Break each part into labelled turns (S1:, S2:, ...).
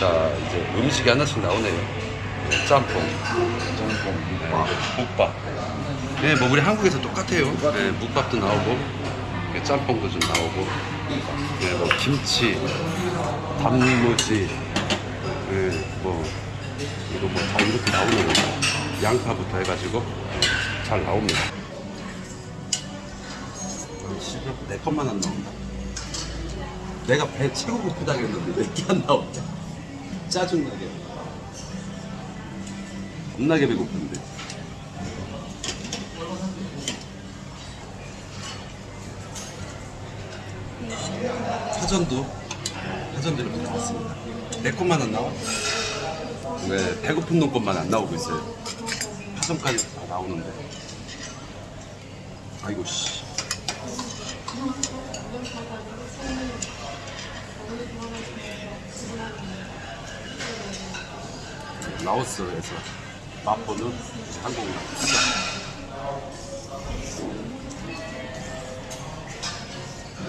S1: 자 이제 음식이 하나씩 나오네요. 네, 짬뽕, 짬뽕, 네, 묵밥. 네, 뭐 우리 한국에서 똑같아요. 네, 묵밥도 나오고, 네, 짬뽕도 좀 나오고, 네, 뭐 김치, 단무지, 네, 뭐 이거 뭐 다 이렇게 나오는 거. 양파부터 해가지고 잘 나옵니다. 지금 내 것만 안 나온다. 내가 배 최고 고프다 그랬는데 왜 이렇게 안 나오냐? 짜증나게. 겁나게 배고픈데. 사전도 이렇게 나왔습니다. 내 것만 안 나와? 왜 배고픈 놈 것만 안 나오고 있어요? 사전까지 다 나오는데. 아이고 씨. 라오스에서 맛보는 한국 라오스.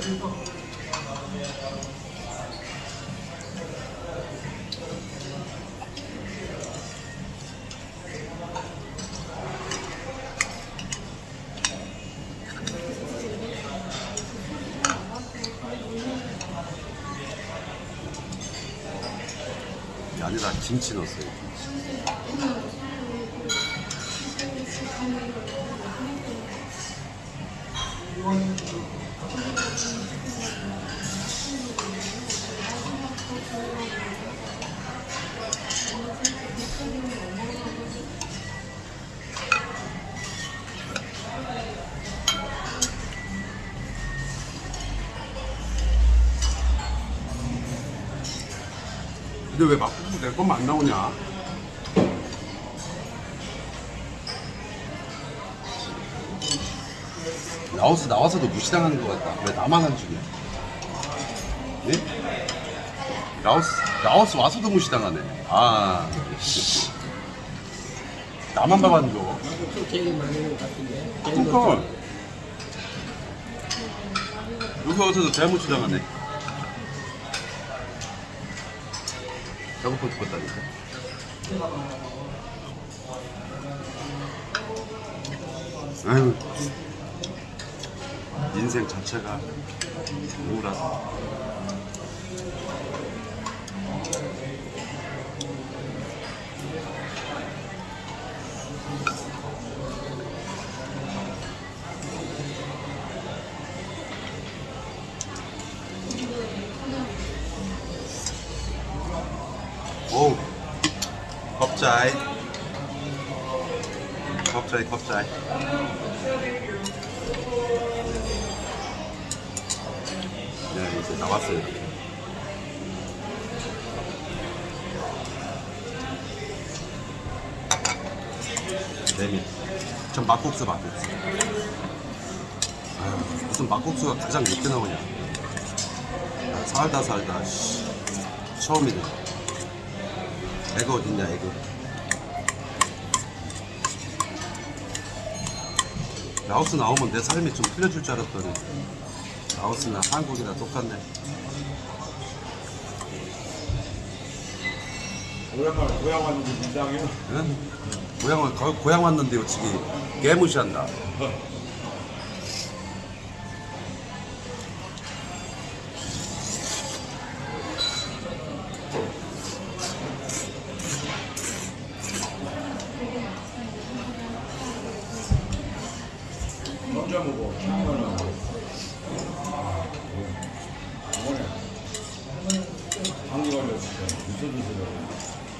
S1: 이 게 아니라 김치 넣었어요. 김치. 근데 왜 막국수 내 것만 안 나오냐? 라오스 나와서도 무시당하는 것 같다. 왜 나만 안 주냐? 네? 라오스 라오스 와서도 무시당하네. 아, 씨. 나만 밥안 줘.
S2: 되게 많은 것 같은데.
S1: 그러니까 여기 와서도 대무시당하네. 배고파 죽겠다니까. 아유, 인생 자체가 우울하다. 오, 겁자이. 겁자이, 겁자이. 네, 이제 나왔어요. 메밀. 전 막국수 막국수. 아유, 무슨 막국수가 가장 늦게 나오냐. 아, 살다 살다, 씨. 처음이네. 애가 어딨냐, 애가. 라오스 나오면 내 삶이 좀 풀려줄 줄 알았더니 라오스나 한국이나 똑같네.
S3: 오랜만에 고향 왔는데 민당이요?
S1: 응? 고향, 거, 고향 왔는데 어찌기 개무시한다.
S3: 혼자 먹어. 처음에는. 이번에 감기 걸렸을 때 미쳐주시더라고.